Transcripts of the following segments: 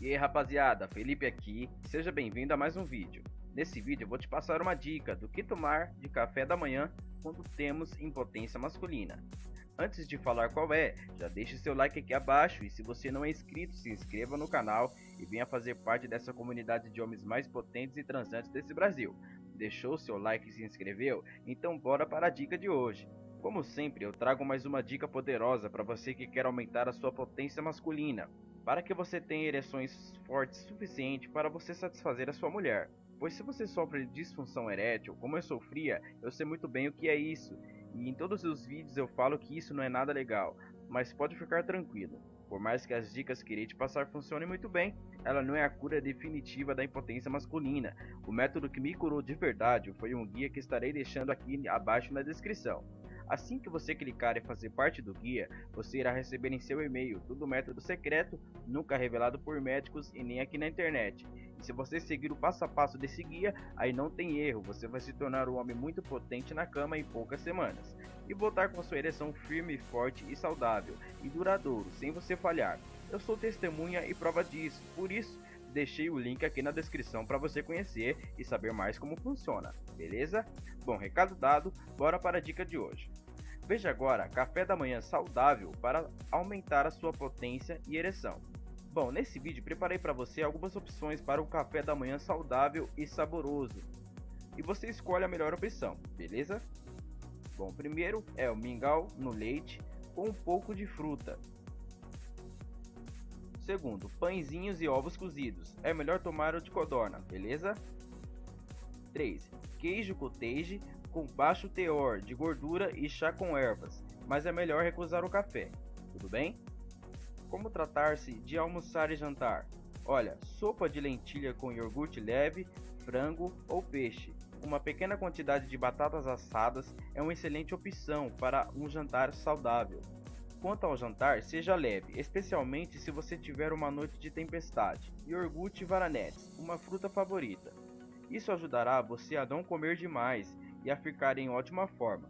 E aí rapaziada, Felipe aqui, seja bem-vindo a mais um vídeo. Nesse vídeo eu vou te passar uma dica do que tomar de café da manhã quando temos impotência masculina. Antes de falar qual é, já deixe seu like aqui abaixo e se você não é inscrito, se inscreva no canal e venha fazer parte dessa comunidade de homens mais potentes e transantes desse Brasil. Deixou seu like e se inscreveu? Então bora para a dica de hoje. Como sempre, eu trago mais uma dica poderosa para você que quer aumentar a sua potência masculina, para que você tenha ereções fortes suficiente para você satisfazer a sua mulher. Pois se você sofre de disfunção erétil, como eu sofria, eu sei muito bem o que é isso. E em todos os vídeos eu falo que isso não é nada legal, mas pode ficar tranquilo. Por mais que as dicas que irei te passar funcionem muito bem, ela não é a cura definitiva da impotência masculina. O método que me curou de verdade foi um guia que estarei deixando aqui abaixo na descrição. Assim que você clicar e fazer parte do guia, você irá receber em seu e-mail todo o método secreto, nunca revelado por médicos e nem aqui na internet. E se você seguir o passo a passo desse guia, aí não tem erro, você vai se tornar um homem muito potente na cama em poucas semanas. E voltar com sua ereção firme, forte e saudável, e duradouro, sem você falhar. Eu sou testemunha e prova disso, por isso deixei o link aqui na descrição para você conhecer e saber mais como funciona, beleza? Bom, recado dado, bora para a dica de hoje. Veja agora café da manhã saudável para aumentar a sua potência e ereção. Bom, nesse vídeo preparei para você algumas opções para o café da manhã saudável e saboroso. E você escolhe a melhor opção, beleza? Bom, primeiro é o mingau no leite com um pouco de fruta. Segundo, pãezinhos e ovos cozidos. É melhor tomar o de codorna, beleza? 3. Queijo cottage com baixo teor de gordura e chá com ervas, mas é melhor recusar o café. Tudo bem? Como tratar-se de almoçar e jantar? Olha, sopa de lentilha com iogurte leve, frango ou peixe. Uma pequena quantidade de batatas assadas é uma excelente opção para um jantar saudável. Quanto ao jantar, seja leve, especialmente se você tiver uma noite de tempestade. Iogurte varanetes, uma fruta favorita. Isso ajudará você a não comer demais e a ficar em ótima forma.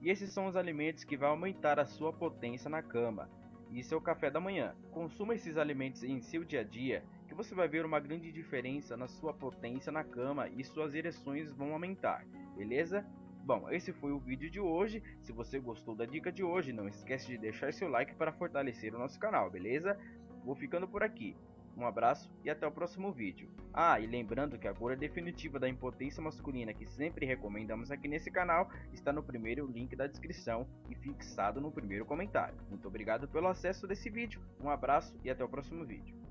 E esses são os alimentos que vão aumentar a sua potência na cama. E seu café da manhã. Consuma esses alimentos em seu dia a dia, que você vai ver uma grande diferença na sua potência na cama e suas ereções vão aumentar, beleza? Bom, esse foi o vídeo de hoje. Se você gostou da dica de hoje, não esquece de deixar seu like para fortalecer o nosso canal, beleza? Vou ficando por aqui. Um abraço e até o próximo vídeo. Ah, e lembrando que a cura definitiva da impotência masculina que sempre recomendamos aqui nesse canal está no primeiro link da descrição e fixado no primeiro comentário. Muito obrigado pelo acesso desse vídeo, um abraço e até o próximo vídeo.